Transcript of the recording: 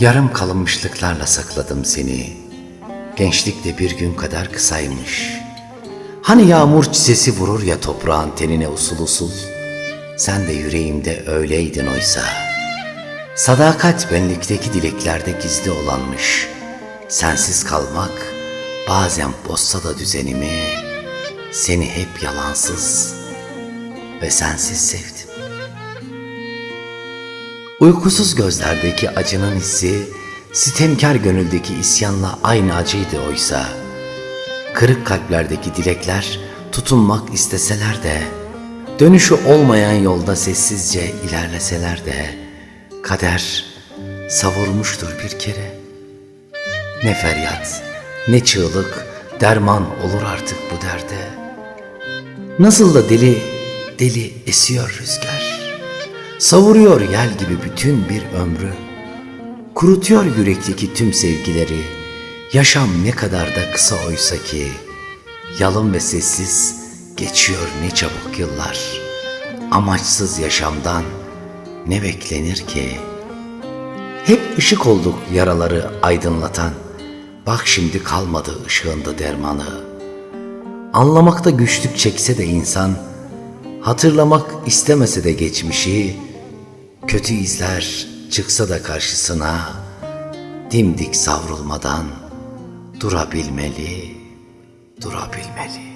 Yarım kalınmışlıklarla sakladım seni. Gençlik de bir gün kadar kısaymış. Hani yağmur çisesi vurur ya toprağın tenine usul usul. Sen de yüreğimde öyleydin oysa. Sadakat benlikteki dileklerde gizli olanmış. Sensiz kalmak bazen bozsa da düzenimi. Seni hep yalansız ve sensiz sevdim. Uykusuz gözlerdeki acının hissi, sitemkar gönüldeki isyanla aynı acıydı oysa. Kırık kalplerdeki dilekler tutunmak isteseler de, dönüşü olmayan yolda sessizce ilerleseler de, kader savurmuştur bir kere. Ne feryat, ne çığlık, derman olur artık bu derde. Nasıl da deli, deli esiyor rüzgar. Savuruyor yel gibi bütün bir ömrü. Kurutuyor yürekteki tüm sevgileri. Yaşam ne kadar da kısa oysa ki. Yalın ve sessiz geçiyor ne çabuk yıllar. Amaçsız yaşamdan ne beklenir ki? Hep ışık olduk yaraları aydınlatan. Bak şimdi kalmadı ışığında dermanı. Anlamakta güçlük çekse de insan, hatırlamak istemese de geçmişi, kötü izler çıksa da karşısına, dimdik savrulmadan durabilmeli, durabilmeli.